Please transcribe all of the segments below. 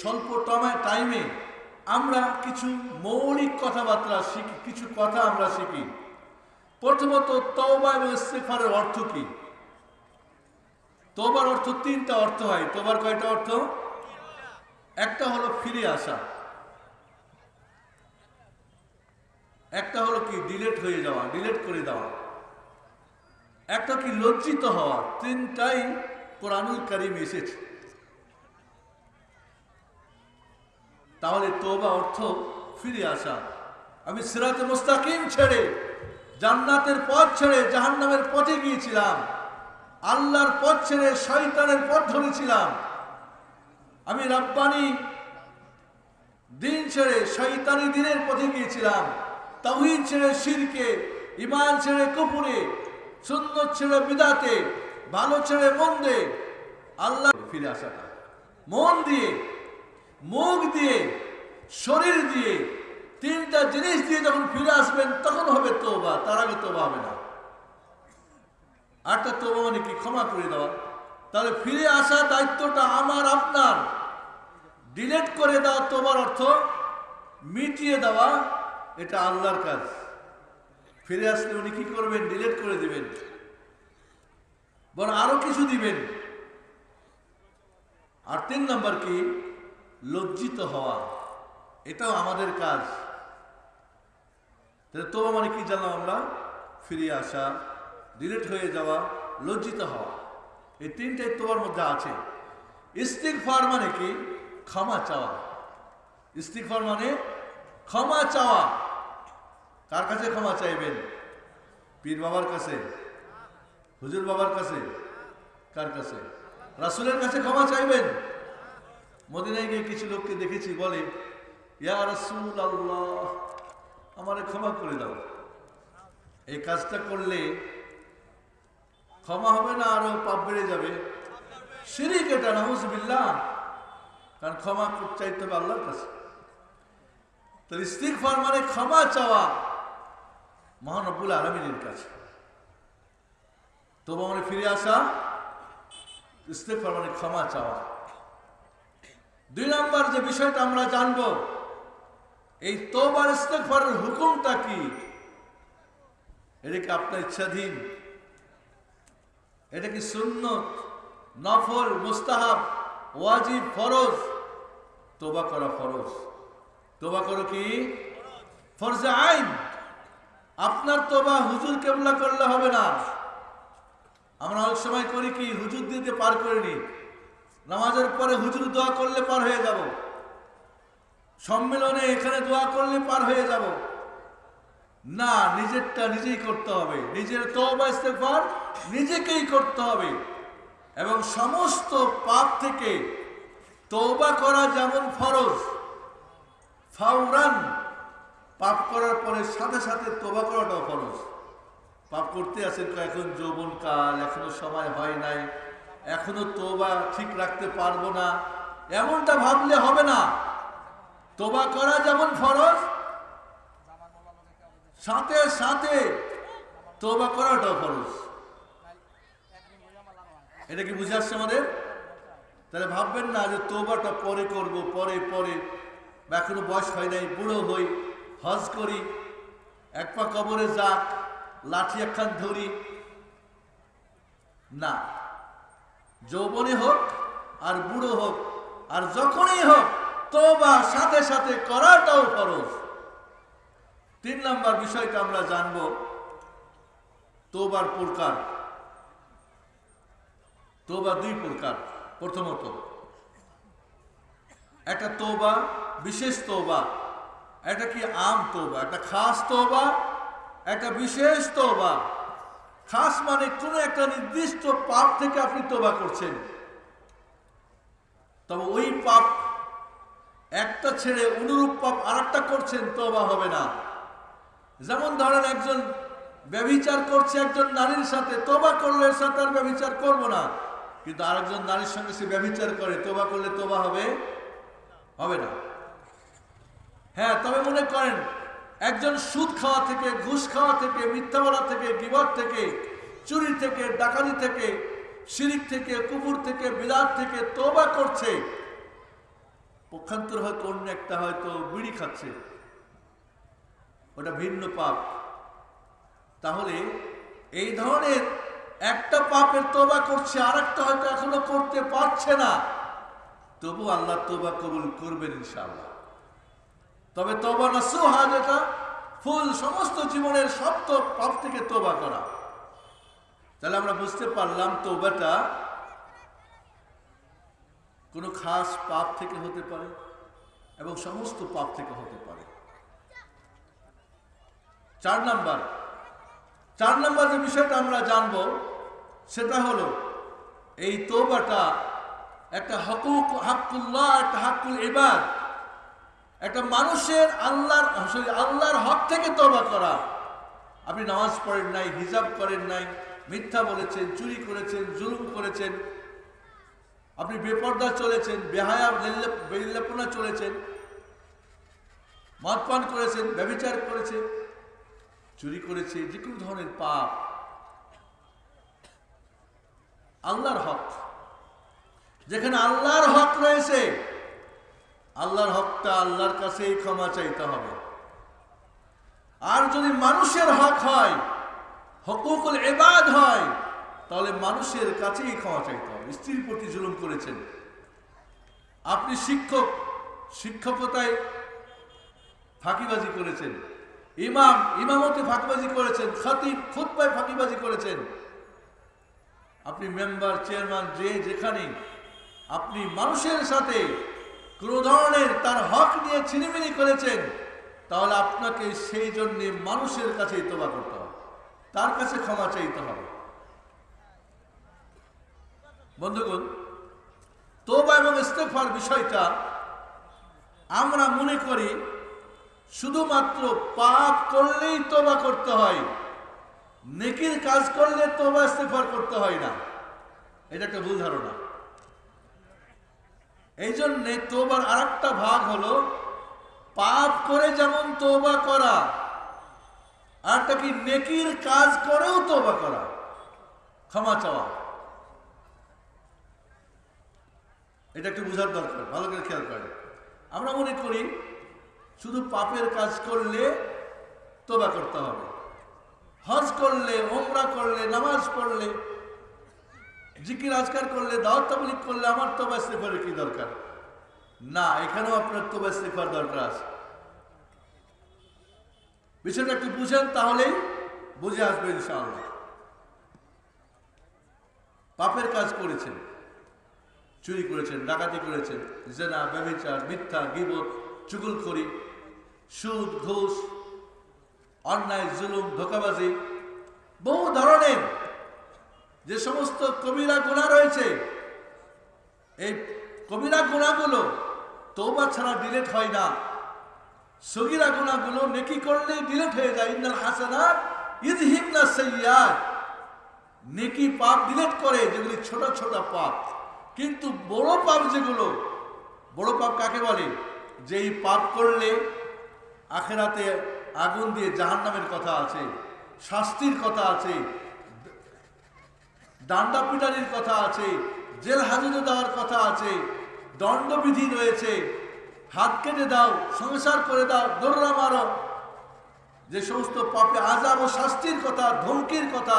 স্বল্প টাইমে আমরা কিছু মৌলিক কথাবার্তা শিখি, কিছু কথা আমরা শিখি। প্রথমত তওবা এবং ইস্তেগফারের অর্থ কি? তোবার অর্থ তিনটা অর্থ হয়। তোবার কয়টা অর্থ? একটা হলো ফিরে আসা। একটা হলো কি? ডিলেট হয়ে যাওয়া ডিলেট করে দেওয়া। একটা কি? লজ্জিত হওয়া। তিনটাই কোরআনুল কারিম এসেছে। তাহলে তোবা অর্থ ফিরে আসা। আমি সিরাতে মুস্তাকিম ছেড়ে, জান্নাতের পথ ছেড়ে জাহান্নামের পথে গিয়েছিলাম। আল্লাহর পথ ছেড়ে শয়তানের পথ ধরেছিলাম। আমি রাব্বানি দিন ছেড়ে শৈতানি দিনের পথে গিয়েছিলাম। তাহিদ ছেড়ে শিরকে ইমান ছেড়ে কুপুরে সুন্দর ছেড়ে বিদাতে, ভালো ছেড়ে মন্দে আল্লাহ ফিরে আসাটা। মন দিয়ে মুখ দিয়ে, শরীর দিয়ে তিনটা জিনিস দিয়ে যখন ফিরে আসবেন, তখন হবে তোবা তার আগে তোবা হবে না। আটটা তোবা মানে কি? ক্ষমা করে দেওয়া। তাহলে ফিরে আসা দায়িত্বটা আমার, আপনার। ডিলেট করে দেওয়া তোমার অর্থ মিটিয়ে দেওয়া, এটা আল্লাহর কাজ। ফিরে আসলে উনি কি করবেন? ডিলেট করে দিবেন। বরং আরও কিছু দিবেন। আর তিন নম্বর কি? লজ্জিত হওয়া, এটাও আমাদের কাজ। তাহলে তোমা মানে কি জানলাম আমরা? ফিরে আসা ডিলেট হয়ে যাওয়া, লজ্জিত হওয়া। এই তিনটাই তোমার মধ্যে আছে। ইস্তিগফার মানে কি? ক্ষমা চাওয়া। ইস্তিগফার মানে ক্ষমা চাওয়া। কার কাছে ক্ষমা চাইবেন? পীর বাবার কাছে? হুজুর বাবার কাছে? কার কাছে? রাসুলের কাছে ক্ষমা চাইবেন? মদিনায় গিয়ে কিছু লোককে দেখেছি, বলে, ইয়া আল্লাহ আমারে ক্ষমা করে দাও। এই কাজটা করলে ক্ষমা হবে না, আরও পাপ বেড়ে যাবে। শিরিক এটা, নাউজুবিল্লাহ। কারণ ক্ষমা চাইতে হবে আল্লাহর কাছে। তো ইস্তিগফার মানে ক্ষমা চাওয়া মহানবুল আলমিনের কাছে। তবু মানে ফিরে আসা, ইস্তিগফার মানে ক্ষমা চাওয়া। দুই নম্বর যে বিষয়টা আমরা জানব, এই তোবার ইস্তেগফারের হুকুমটা কি? এটা কি আপনার ইচ্ছাধীন। এটা কি সুন্নত, নফল, মুস্তাহাব, ওয়াজিব, ফরজ? তোবা করা ফরজ। তোবা করো কি? ফরজে আইন। আপনার তোবা হুজুর কেবলা করলে হবে না। আমরা অনেক সময় করি কি, হুজুর দিতে পার করিনি নামাজের পরে হুজুর দোয়া করলে পার হয়ে যাব। সম্মেলনে এখানে দোয়া করলে পার হয়ে যাব। না, নিজেরটা নিজেই করতে হবে। নিজের তওবা, ইস্তেগফার নিজেকেই করতে হবে। এবং সমস্ত পাপ থেকে তওবা করা যেমন ফরজ ফাউরান পাপ করার পরে সাথে সাথে তোবা করাটাও ফরজ। পাপ করতে আছেন তো এখন যৌবন কাল এখনও সময় হয় নাই। এখনও তোবা ঠিক রাখতে পারব না। এমনটা ভাবলে হবে না। তোবা করা যেমন ফরজ, সাথে সাথে তোবা করাটাও ফরজ। এটা কি বুঝে আসছে আমাদের? তাহলে ভাববেন না যে তোবাটা পরে করব, পরে পরে। বা এখনও বয়স হয় নাই, বুড়ো হই, হজ করি, এক পা কবরে যাক, লাঠি একখান ধরি। না। যৌবনে হোক আর বুড়ো হোক আর যখনই হোক তোবা সাথে সাথে করাটাও ফরজ। তিন নম্বর বিষয়টা আমরা জানব তোবার প্রকার। তোবা দুই প্রকার, প্রথমত, একটা তোবা বিশেষ তোবা একটা কি আম তোবা একটা খাস তোবা একটা বিশেষ তোবা খাস মানে কোনো একটা নির্দিষ্ট পাপ থেকে আপনি তোবা করছেন। তবে ওই পাপ একটা ছেড়ে অনুরূপ পাপ আর করছেন তোবা হবে না। যেমন ধরেন একজন ব্যভিচার করছে একজন নারীর সাথে তোবা করলে সাথে আর ব্যভিচার করব না। কিন্তু আরেকজন নারীর সঙ্গে সে ব্যভিচার করে তোবা করলে তোবা হবে? হবে না। হ্যাঁ তবে মনে করেন একজন সুদ খাওয়া থেকে, ঘুষ খাওয়া থেকে মিথ্যা বলা থেকে, বিবাদ থেকে, চুরি থেকে, ডাকাতি থেকে, শিরিক থেকে, কুকুর থেকে বিরাট থেকে তোবা করছে। পক্ষান্তর হয়তো অন্য একটা হয়তো বিড়ি খাচ্ছে। ওটা ভিন্ন পাপ। তাহলে এই ধরনের একটা পাপের তোবা করছে আর একটা হয়তো এখনও করতে পারছে না। তবু আল্লাহ তোবা কবুল করবেন ইনশাআল্লাহ। তবে তোবা নাসুহা যেটা ফুল সমস্ত জীবনের সপ্ত পাপ থেকে তোবা করা। তাহলে আমরা বুঝতে পারলাম তোবাটা কোনো খাস পাপ থেকে হতে পারে এবং সমস্ত পাপ থেকে হতে পারে। চার নাম্বার। চার নাম্বার যে বিষয়টা আমরা জানব, সেটা হলো এই তোবাটা একটা হকুক, হাক্কুল্লাহ, একটা হাক্কুল ইবাদ। একটা মানুষের আল্লাহর আল্লাহর হক থেকে তোবা করা। আপনি নামাজ পড়েন নাই, হিজাব করেন নাই, মিথ্যা বলেছেন, চুরি করেছেন, জুলুম করেছেন, আপনি বেপর্দা চলেছেন, বেহায়া বেল্লাপনা চলেছেন, মদ পান করেছেন ব্যবচার করেছেন, চুরি করেছে যে কোনো ধরনের পাপ। আল্লাহর হক। যেখানে আল্লাহর হক রয়েছে আল্লাহর হকটা আল্লাহর কাছেই ক্ষমা চাইতে হবে। আর যদি মানুষের হক হয়, হকুকুল এবাদ হয়, তাহলে মানুষের কাছেই ক্ষমা চাইতে হবে। স্ত্রীর প্রতি জুলুম করেছেন। আপনি শিক্ষক, শিক্ষকতায় ফাঁকিবাজি করেছেন। ইমাম, ইমামতে ফাঁকিবাজি করেছেন। খতিব, খুতবায় ফাঁকিবাজি করেছেন। আপনি মেম্বার, চেয়ারম্যান, যে যেখানে আপনি মানুষের সাথে কোনো ধরনের তার হক নিয়ে ছিনিমিনি করেছেন, তাহলে আপনাকে সেই জন্যে মানুষের কাছেই তোবা করতে হবে। তার কাছে ক্ষমা চাইতে হবে। বন্ধুগণ তোবা এবং ইস্তেফার বিষয়টা আমরা মনে করি শুধুমাত্র পাপ করলেই তোবা করতে হয়, নেকির কাজ করলে তোবা ইস্তেফার করতে হয় না। এটা একটা ভুল ধারণা। এই জন্যে তোবার আর ভাগ হলো, পাপ করে যেমন তোবা করা আরটা কি নেকির কাজ করেও তোবা করা? ক্ষমা চাওয়া। এটা একটু বোঝার দরকার, ভালো করে খেয়াল করে আমরা মনে করি শুধু পাপের কাজ করলে তোবা করতে হবে। হজ করলে ওমরা করলে, নামাজ পড়লে জিকির আজকার করলে, দাওয়াত তাবলিক করলে আমার তোবা ইস্তেফারের কি দরকার? না, এখানেও আপনার তোবা ইস্তেফার দরকার আছে। বিষয়টা একটু বুঝেন, তাহলেই বুঝে আসবে ইনশাআল্লাহ। পাপের কাজ করেছেন, চুরি করেছেন, ডাকাতি করেছেন, জেনা ব্যবচার মিথ্যা, গিবত, চুগুলখড়ি, সুদ, ঘুষ, অন্যায়, জুলুম, ধোকাবাজি, বহু ধরনের যে সমস্ত কবিরা গুণা রয়েছে, এই কবিরা গুণাগুলো তোবা ছাড়া ডিলেট হয় না। সগিরা গুণাগুলো নেকি করলে ডিলেট হয়ে যায়। ইন্নাল হাসানাত ইদহিবনা সাইয়্যাত। নেকি পাপ ডিলেট করে, যেগুলি ছোট ছোট পাপ। কিন্তু বড় পাপ যেগুলো, বড় পাপ কাকে বলে? যেই পাপ করলে আখেরাতে আগুন দিয়ে জাহান্নামের কথা আছে, শাস্তির কথা আছে ডান্ডা পিটারির কথা আছে, জেল হাজতে দেওয়ার কথা আছে, দণ্ডবিধি রয়েছে। হাত কেটে দাও, সংসার করে দাও দৌড়া মারো। যে সমস্ত পাপে আজাব ও শাস্তির কথা, ধমকির কথা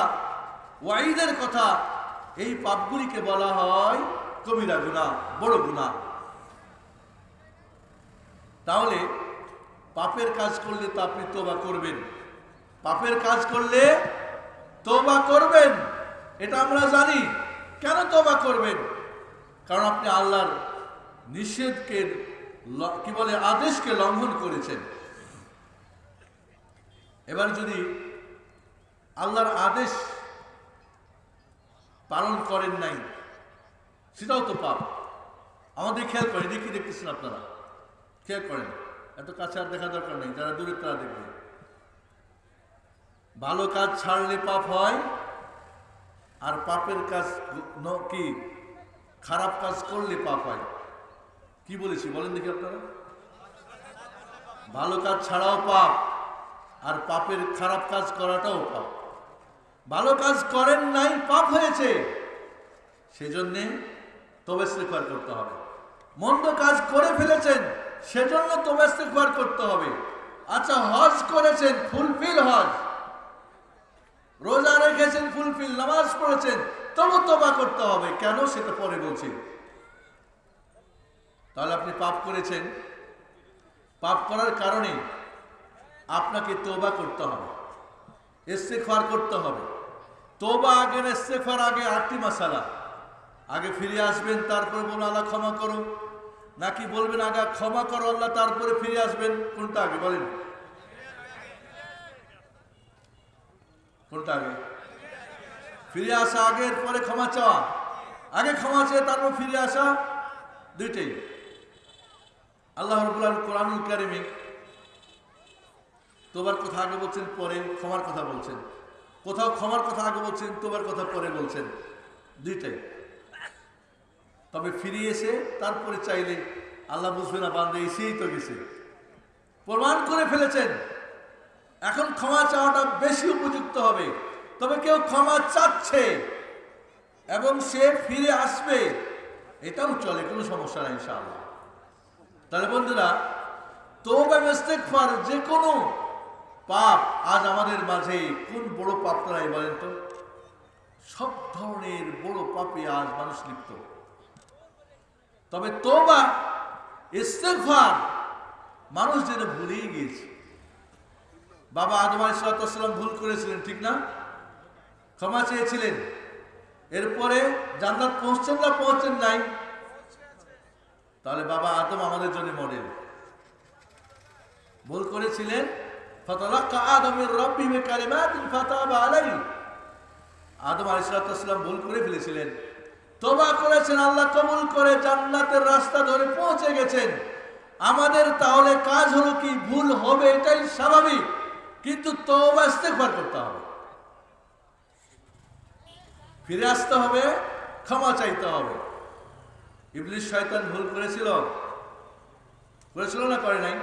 ওয়াইদের কথা, এই পাপগুলিকে বলা হয় কবিরা গুণা বড় গুণা তাহলে পাপের কাজ করলে তো আপনি তোবা করবেন। পাপের কাজ করলে তোবা করবেন। এটা আমরা জানি। কেন তোবা করবেন? কারণ আপনি আল্লাহর নিষেধকে কি বলে, আদেশকে লঙ্ঘন করেছেন। এবার যদি আল্লাহর আদেশ পালন করেন নাই, সেটাও তো পাপ। আমাদের খেয়াল করেন, দেখি, দেখতেছেন আপনারা। খেয়াল করেন, এত কাছে আর দেখা দরকার নেই, যারা দূরে তারা দেখবে। ভালো কাজ ছাড়লে পাপ হয় আর পাপের কাজ কি? খারাপ কাজ করলে পাপ হয়। কি বলেছি বলেন দেখি আপনারা। ভালো কাজ ছাড়াও পাপ, আর পাপের খারাপ কাজ করাটাও পাপ। ভালো কাজ করেন নাই, পাপ হয়েছে। সেজন্যে তবে ইস্তেগফার করতে হবে। মন্দ কাজ করে ফেলেছেন, সেজন্য তোবা ইস্তেগফার করতে হবে। আচ্ছা হজ করেছেন, ফুলফিল হজ। রোজা রেখেছেন, ফুলফিল, নামাজ পড়েছেন, তবু তোবা করতে হবে। কেন সেটা পরে বলছি। তাহলে আপনি পাপ করেছেন। পাপ করার কারণে আপনাকে তোবা করতে হবে। ইস্তেগফার করতে হবে। তোবা আগে না ইস্তেগফার আগে আটটি মাসালা। আগে ফিরে আসবেন, তারপরে বলুন আল্লাহ ক্ষমা করো নাকি বলবেন, আগে ক্ষমা করো, আল্লাহ তারপরে ফিরে আসবেন? কোনটা আগে বলেন। কোনটা আগে। ফিরে আসা আগের পরে ক্ষমা চাওয়া। আগে ক্ষমা চেয়ে তারপর ফিরে আসা, দুইটাই। আল্লাহ রবুল্লাহ কোরআনুল কারিমে তোবার কথা আগে বলছেন, পরে ক্ষমার কথা বলছেন। কোথাও ক্ষমার কথা আগে বলছেন, তোবার কথা পরে বলছেন। দুইটাই। তবে ফিরে এসে তারপরে চাইলে আল্লাহ বুঝবে না বান্ধে এসেই তো গেছে। প্রমাণ করে ফেলেছেন। এখন ক্ষমা চাওয়াটা বেশি উপযুক্ত হবে। তবে কেউ ক্ষমা চাচ্ছে এবং সে ফিরে আসবে, এটাও চলে, কোনো সমস্যা নাই ইনশাআল্লাহ। তাহলে বন্ধুরা তৌবা ইস্তেগফার যে কোনো পাপ আজ আমাদের মাঝে কোন বড় পাপটা নাই বলেন তো? সব ধরনের বড় পাপে আজ মানুষ লিপ্ত। তবে তোবা ইস্তেগফার মানুষ যেন ভুলেই গিয়েছে। বাবা আদম আলাইসালাম ভুল করেছিলেন, ঠিক না? ক্ষমা চেয়েছিলেন। এরপরে জান্নাত পৌঁছছেন না পৌঁছছেন নাই? তাহলে বাবা আদম আমাদের জন্য মডেল। ভুল করেছিলেন? আদম ভুল করে ফেলেছিলেন। তোবা আল্লাহ করে জান্নাতের রাস্তা ধরে পৌঁছে গেছেন। আমাদের তাহলে কাজ হলো কি? ভুল হবে এটাই স্বাভাবিক। কিন্তু তোবা ইস্তেগফার করতে হবে। ফিরে আসতে হবে, ক্ষমা চাইতে হবে। ইবলিশ শয়তান ভুল করেছিল। করেছিল না করে নাই?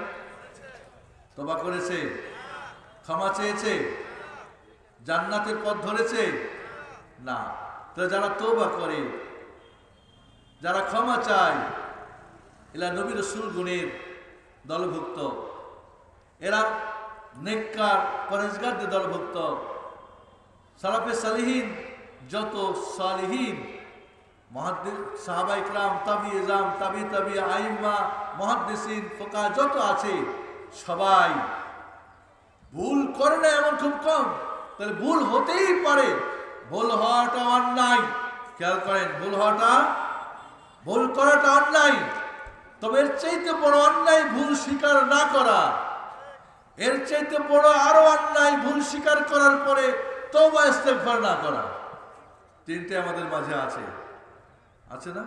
তোবা করেছে, ক্ষমা চেয়েছে, জান্নাতের পথ ধরেছে? না। তো যারা তোবা করে, যারা ক্ষমা চায়, এরা নবী রসুল গুণের দলভুক্ত। এরা নেককার পরেজগারদের দলভুক্ত। সালাফে সালিহীন, যত সালিহীন তাবি যত আছে, সবাই ভুল করে না এমন খুব কম, তাহলে ভুল হতেই পারে। ভুল হওয়াটা অন্যায়। ভুল হওয়াটা, ভুল করাটা অন্যায়। তবে এর চাইতে বড় অন্যায় ভুল স্বীকার না করা। এর চাইতে বড় আরও অন্যায়, ভুল স্বীকার করার পরে তবা ইস্তেগফার না করা। তিনটে আমাদের মাঝে আছে। আছে না?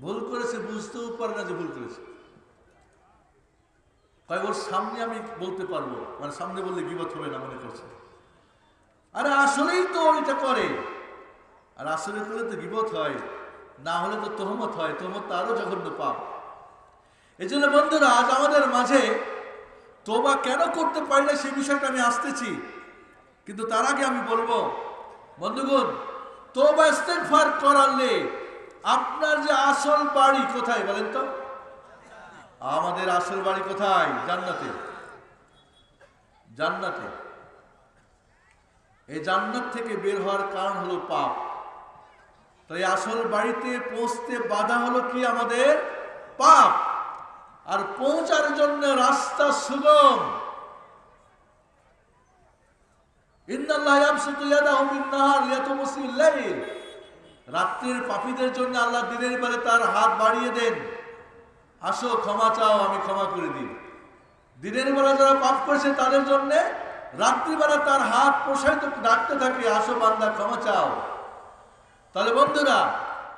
ভুল করেছে, বুঝতেও পারে না যে ভুল করেছে। কয়, ওর সামনে আমি বলতে পারব। মানে সামনে বললে বিপদ হবে না মনে করছে। আরে আসলেই তো এটা করে। আর আসলে করলে তো বিপদ হয়। না হলে তো তহমত হয়। তহমত তো আরও জঘন্য পাপ। এই জন্য বন্ধুরা, আজ আমাদের মাঝে তোবা কেন করতে পারি না সেই বিষয়টা আমি আসতেছি। কিন্তু তার আগে আমি বলব, বন্ধুগণ, তোবা ইস্তেগফার করালে আপনার যে আসল বাড়ি কোথায় বলেন তো? আমাদের আসল বাড়ি কোথায়? জান্নাতে। জান্নাতে। এই জান্নাত থেকে বের হওয়ার কারণ হলো পাপ। তাই আসল বাড়িতে পৌঁছতে বাধা হলো কি আমাদের? পাপ। আর পৌঁছার জন্য রাস্তা সুগম। রাত্রির পাপীদের জন্য আল্লাহ দিনের বেলা তার হাত বাড়িয়ে দেন। আসো, ক্ষমা চাও, আমি ক্ষমা করে দিই। দিনের বেলা যারা পাপ করেছে তাদের জন্য রাত্রিবেলা তার হাত প্রসারিত ডাকতে থাকে। আসো বান্দা, ক্ষমা চাও। তাহলে বন্ধুরা,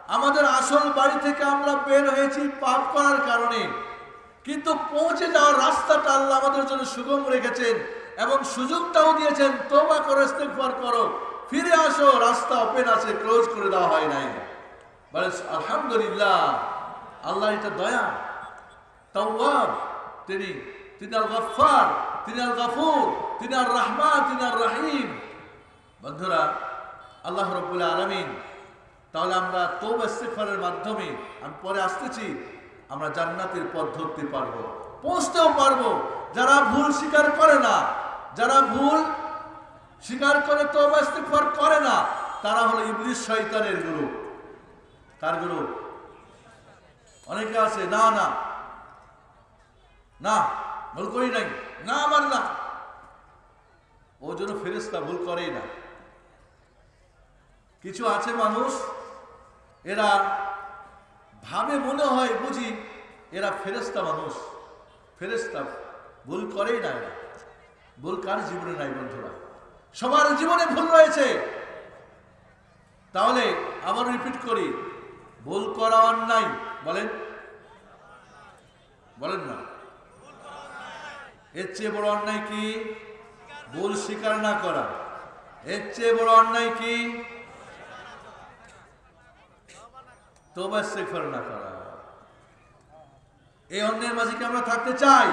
আমাদের আসল বাড়ি থেকে আমরা বের হয়েছি পাপ করার কারণে। কিন্তু পৌঁছে যাওয়ার রাস্তাটা আল্লাহ আমাদের জন্য সুগম রেখেছেন এবং সুযোগটাও দিয়েছেন তোমা করে, ইস্তেগফার করো, ফিরে আসো, রাস্তা ওপেন আছে ক্লোজ করে দেওয়া হয় নাই। বলে আলহামদুলিল্লাহ আল্লাহ এটা দয়া, তাওয়াব, তিনি তিনি আল গফার তিনি আল গফুর তিনি আর রহমান তিনি আর রহিম বন্ধুরা, আল্লাহ রব্বুল আলমিন, তাহলে আমরা তৌবা ইস্তেগফারের মাধ্যমে, আমি পরে আসতেছি আমরা জান্নাতের পথ ধরতে পারব, পৌঁছতেও পারব। যারা ভুল স্বীকার করে না, যারা ভুল স্বীকার করে তো করে না, তারা হলো ইবলিশ শয়তানের গুরু। কার গুরু? অনেকে আছে, না না। না, ভুল করি নাই। না, আমার না। ও জন্য ফেরেস্তা ভুল করেই না। কিছু আছে মানুষ, এরা ভাবে মনে হয় বুঝি এরা ফেরেস্তা মানুষ। ফেরেস্তা ভুল করেই না ভুল কার জীবনে নাই বন্ধুরা। সবার জীবনে ভুল রয়েছে। তাহলে আবার রিপিট করি। ভুল করা অন্যায়। বলেন। বলেন না। এর চেয়ে বড় অন্যায় কি? ভুল স্বীকার না করা। এর চেয়ে বড় অন্যায় কি? তোবা ইস্তেগফার না করা। এই অন্যের মাঝে কি আমরা থাকতে চাই?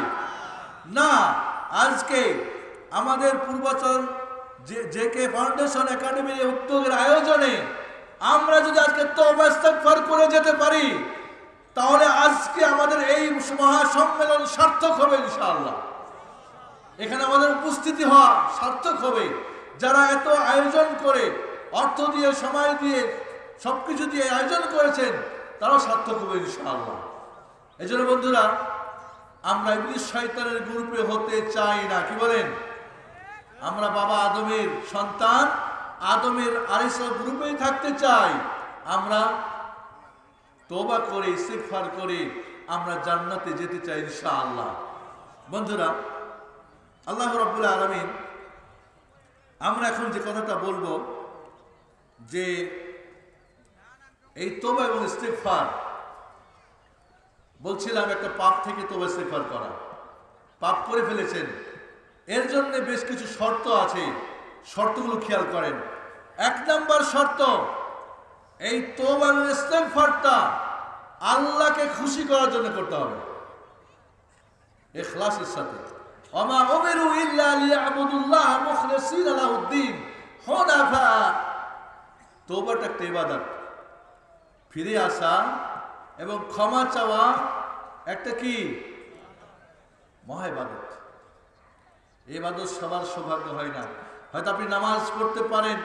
না, আজকে আমাদের পূর্বাচল যে জে কে ফাউন্ডেশন একাডেমির উদ্যোগের আয়োজনে আমরা যদি আজকে তোবা করে যেতে পারি, তাহলে আজকে আমাদের এই মহাসম্মেলন সার্থক হবে ইনশাআল্লাহ। এখানে আমাদের উপস্থিতি হওয়া সার্থক হবে। যারা এত আয়োজন করে, অর্থ দিয়ে, সময় দিয়ে সবকিছু দিয়ে আয়োজন করেছেন, তারাও সার্থক হবে ইনশাআল্লাহ। এই জন্য বন্ধুরা, আমরা ইবলিশ শয়তানের গ্রুপে হতে চাই না, কি বলেন? আমরা বাবা আদমের সন্তান, আদমের আরিস গ্রুপেই থাকতে চাই। আমরা তোবা করে, ইস্তেগফার করে আমরা জান্নাতে যেতে চাই ইনশাআল্লাহ। বন্ধুরা, আল্লাহ রাব্বুল আলামিন, আমরা এখন যে কথাটা বলব, যে এই তোবা এবং ইস্তেগফার। বলছিলাম একটা পাপ থেকে তোবা ইস্তেগফার করা। পাপ করে ফেলেছেন। এর জন্য বেশ কিছু শর্ত আছে। শর্তগুলো খেয়াল করেন। এক নম্বর শর্ত, এই তোবা এবং ইস্তেগফারটা আল্লাহকে খুশি করার জন্য করতে হবে। ইখলাসের সাথে। ওমা উমিরু ইল্লা লিয়াবুদুল্লাহ মুখলিসিনা লাহুদ্দিন হুনাফা। তওবাটা একটা ইবাদত। ফিরে আসা এবং ক্ষমা চাওয়া একটা কি? মহা ইবাদত এই ইবাদত সবার সৌভাগ্য হয় না। হয়তো আপনি নামাজ পড়তে পারেন,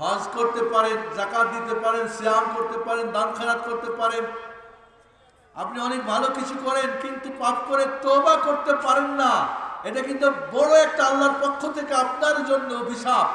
হজ করতে পারেন জাকাত দিতে পারেন, সিয়াম করতে পারেন, দান খারাত করতে পারেন। আপনি অনেক ভালো কিছু করেন, কিন্তু পাপ করে তোবা করতে পারেন না। এটা কিন্তু বড় একটা আল্লাহর পক্ষ থেকে আপনার জন্য অভিশাপ।